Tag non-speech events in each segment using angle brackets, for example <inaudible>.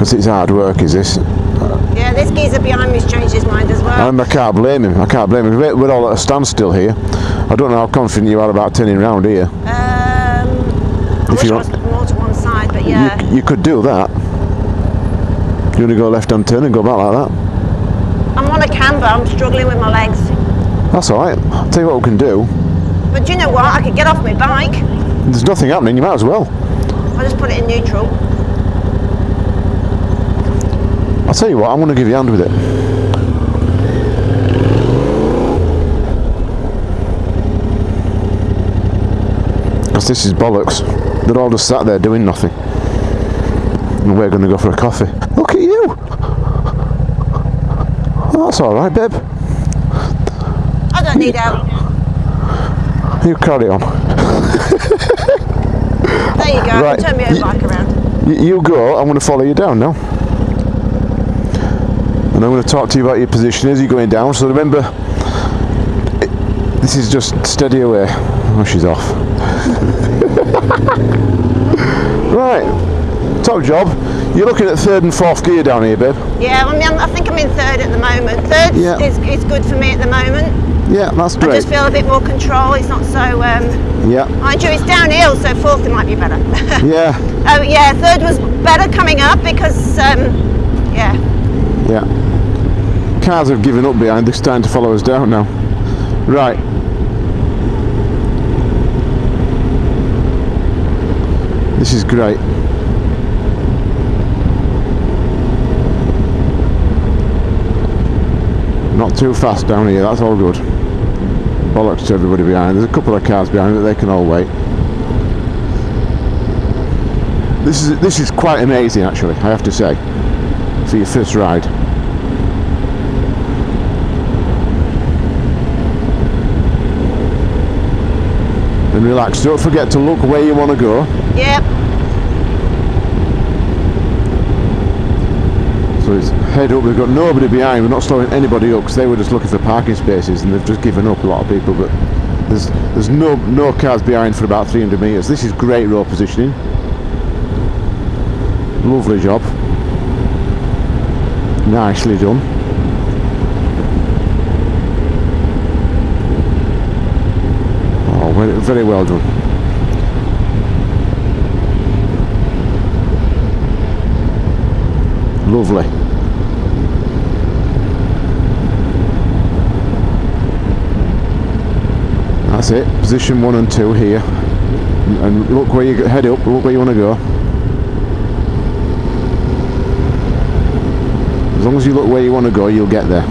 Because it's hard work, is this? Yeah, this geezer behind me's changed his mind as well. And I can't blame him. I can't blame him. We're all at a standstill here. I don't know how confident you are about turning round here. Um, I If you want- more to one side, but yeah. You, you could do that. You want to go left hand turn and go back like that? I'm on a camber, I'm struggling with my legs. That's alright. I'll tell you what we can do. But do you know what? I could get off my bike. There's nothing happening, you might as well. I'll just put it in neutral. I'll tell you what, I'm going to give you a hand with it. Because this is bollocks. They're all just sat there doing nothing. And we're going to go for a coffee. Look at you! Oh, that's alright, babe. I don't need help. You carry on. There you go. Right. Turn my own bike around. You, you go, I'm going to follow you down now. And I'm going to talk to you about your position as you're going down. So remember, it, this is just steady away. Oh, she's off. <laughs> right, top job. You're looking at third and fourth gear down here, babe. Yeah, I mean, I'm- think I'm in third at the moment. Third Yeah. is, is good for me at the moment. Yeah, that's great. I just feel a bit more control. It's not so. Um, Yeah, mind you, it's downhill, so fourth it might be better. <laughs> yeah, oh yeah, third was better coming up because um, yeah. Yeah. Cars have given up behind. They're starting to follow us down now. Right. This is great. Not too fast down here, that's all good. Bollocks to everybody behind. There's a couple of cars behind, but they can all wait. This is this is quite amazing actually, I have to say. For your first ride. And relax. Don't forget to look where you want to go. Yep. So it's head up. We've got nobody behind. We're not slowing anybody up because they were just looking for parking spaces and they've just given up a lot of people. But there's there's no no cars behind for about 300 meters. This is great road positioning. Lovely job. Nicely done. Oh, very, well done. Lovely. That's it. Position one and two here. And and look where you head up. Look where you want to go. As long as you look where you want to go, you'll get there.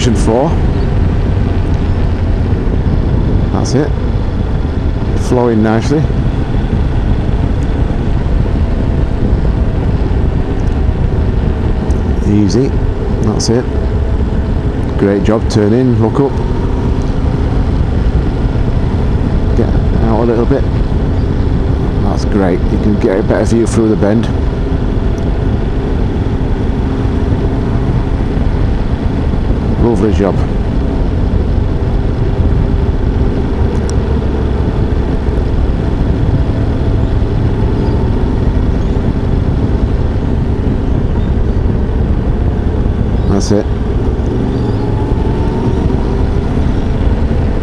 Position four. That's it. Flowing nicely. Easy. That's it. Great job. Turn in, look up. Get out a little bit. That's great. You can get a better view through the bend. Lovely job. That's it.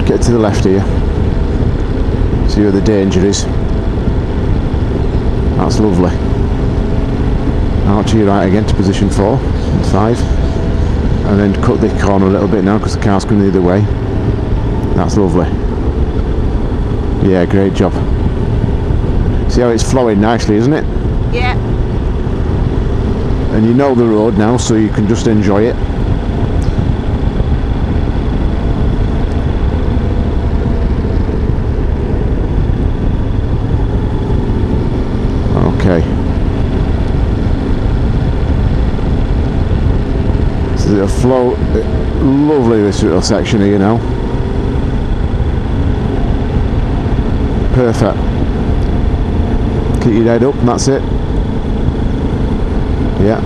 Get to the left here. See where the danger is. That's lovely. Out to your right again to position four and five. And then cut the corner a little bit now because the car's coming the other way. That's lovely. Yeah, great job. See how it's flowing nicely, isn't it? Yeah. and you know the road now so you can just enjoy it the flow lovely this little section here now perfect keep your head up and that's it yeah.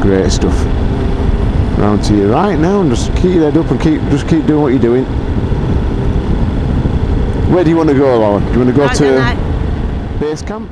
Great stuff. Round to your right now, and just keep your head up and keep just keep doing what you're doing. Where do you want to go, Laura? Do you want to go I to base camp?